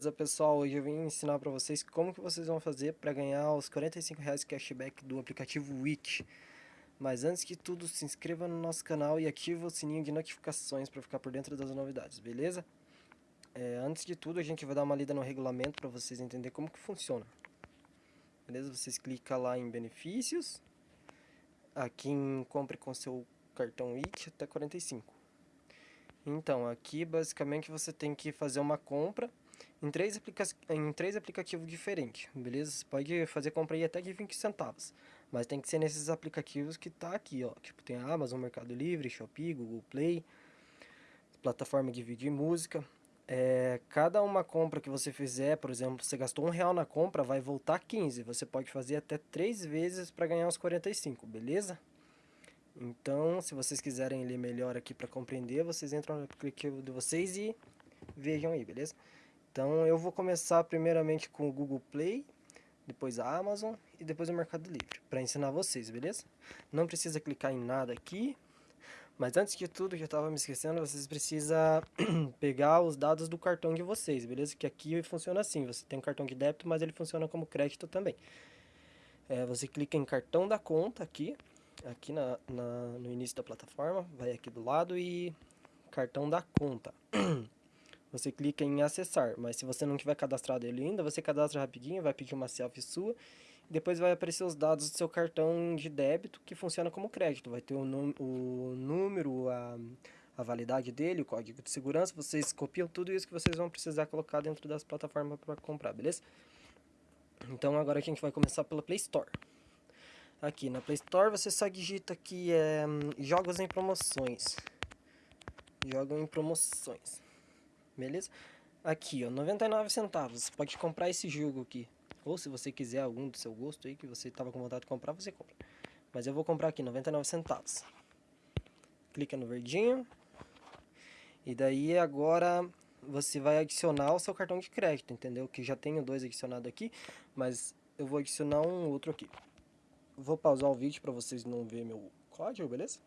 Beleza pessoal, hoje eu vim ensinar para vocês como que vocês vão fazer para ganhar os 45 reais cashback do aplicativo Witch. Mas antes de tudo, se inscreva no nosso canal e ative o sininho de notificações para ficar por dentro das novidades, beleza? É, antes de tudo, a gente vai dar uma lida no regulamento para vocês entenderem como que funciona. Beleza? Vocês clicam lá em benefícios, aqui em compre com seu cartão Witch até 45. Então, aqui basicamente você tem que fazer uma compra em três, aplica em três aplicativos diferentes, beleza? Você pode fazer compra aí até de 20 centavos, mas tem que ser nesses aplicativos que tá aqui, ó. Tipo, tem a Amazon, Mercado Livre, Shopee, Google Play, plataforma de vídeo e música. É, cada uma compra que você fizer, por exemplo, você gastou um real na compra, vai voltar 15. Você pode fazer até três vezes para ganhar os 45, beleza? Então, se vocês quiserem ler melhor aqui para compreender, vocês entram no aplicativo de vocês e vejam aí, beleza? Então eu vou começar primeiramente com o Google Play, depois a Amazon e depois o Mercado Livre, para ensinar vocês, beleza? Não precisa clicar em nada aqui, mas antes de tudo, já estava me esquecendo, vocês precisam pegar os dados do cartão de vocês, beleza? Que aqui funciona assim, você tem um cartão de débito, mas ele funciona como crédito também. É, você clica em cartão da conta aqui, aqui na, na, no início da plataforma, vai aqui do lado e cartão da conta. você clica em acessar, mas se você não tiver cadastrado ele ainda, você cadastra rapidinho, vai pedir uma selfie sua, depois vai aparecer os dados do seu cartão de débito, que funciona como crédito, vai ter o, o número, a, a validade dele, o código de segurança, vocês copiam tudo isso que vocês vão precisar colocar dentro das plataformas para comprar, beleza? Então agora a gente vai começar pela Play Store. Aqui na Play Store você só digita aqui é, jogos em promoções. Jogos em promoções beleza? Aqui, ó, 99 centavos, você pode comprar esse jogo aqui. Ou se você quiser algum do seu gosto aí, que você estava com vontade de comprar, você compra. Mas eu vou comprar aqui, 99 centavos. Clica no verdinho. E daí agora você vai adicionar o seu cartão de crédito, entendeu? Que já tenho dois adicionados aqui, mas eu vou adicionar um outro aqui. Vou pausar o vídeo para vocês não verem meu código, beleza?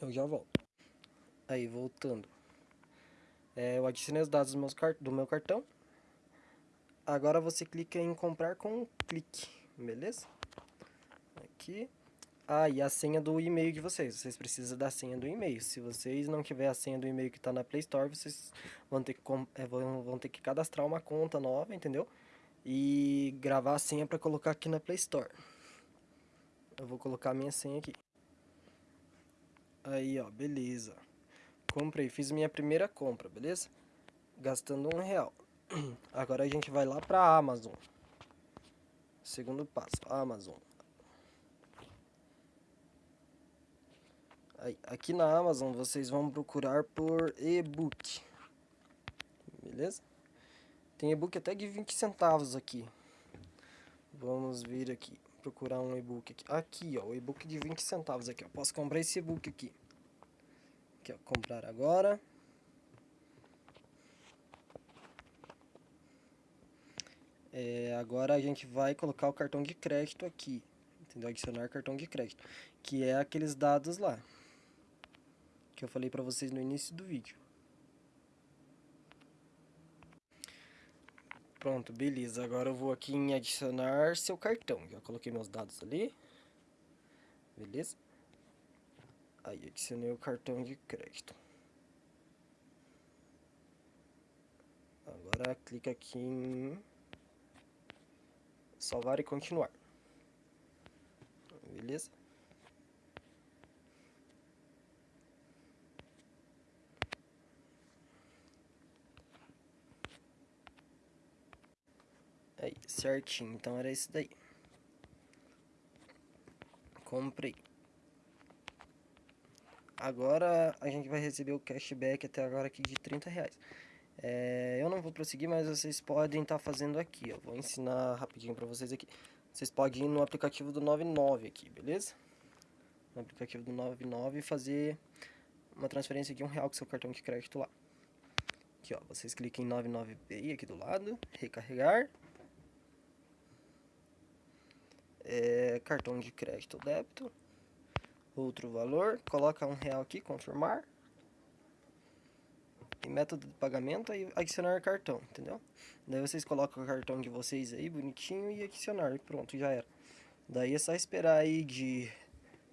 Eu já volto. Aí, voltando. É, eu adicionei os dados do, meus do meu cartão. Agora você clica em comprar com um clique, beleza? Aqui. Ah, e a senha do e-mail de vocês. Vocês precisam da senha do e-mail. Se vocês não tiver a senha do e-mail que está na Play Store, vocês vão ter, que, é, vão ter que cadastrar uma conta nova, entendeu? E gravar a senha para colocar aqui na Play Store. Eu vou colocar a minha senha aqui. Aí, ó, beleza comprei, fiz minha primeira compra, beleza? Gastando um real. Agora a gente vai lá pra Amazon. Segundo passo, Amazon. Aí, aqui na Amazon vocês vão procurar por e-book. Beleza? Tem e-book até de 20 centavos aqui. Vamos vir aqui, procurar um e-book aqui. Aqui, ó, o e-book de 20 centavos aqui, ó. Posso comprar esse e-book aqui. Aqui, ó, comprar agora. É, agora a gente vai colocar o cartão de crédito aqui, entendeu? Adicionar cartão de crédito, que é aqueles dados lá, que eu falei pra vocês no início do vídeo. Pronto, beleza. Agora eu vou aqui em adicionar seu cartão. Já coloquei meus dados ali. Beleza? Aí, adicionei o cartão de crédito. Agora clica aqui em salvar e continuar. Beleza? Aí, certinho. Então era isso daí. Comprei. Agora a gente vai receber o cashback até agora aqui de 30 reais. É, eu não vou prosseguir, mas vocês podem estar tá fazendo aqui. Eu vou ensinar rapidinho para vocês aqui. Vocês podem ir no aplicativo do 99 aqui, beleza? No aplicativo do 99 e fazer uma transferência de um real com seu cartão de crédito lá. Aqui, ó, vocês clicam em 99Pay aqui do lado, recarregar. É, cartão de crédito ou débito outro valor, coloca um real aqui, confirmar. em método de pagamento e adicionar cartão, entendeu? Daí vocês colocam o cartão de vocês aí, bonitinho, e adicionar, e pronto, já era. Daí é só esperar aí de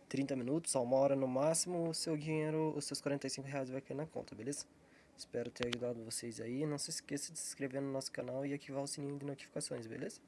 30 minutos a uma hora no máximo, o seu dinheiro, os seus 45 reais vai cair na conta, beleza? Espero ter ajudado vocês aí. Não se esqueça de se inscrever no nosso canal e ativar o sininho de notificações, beleza?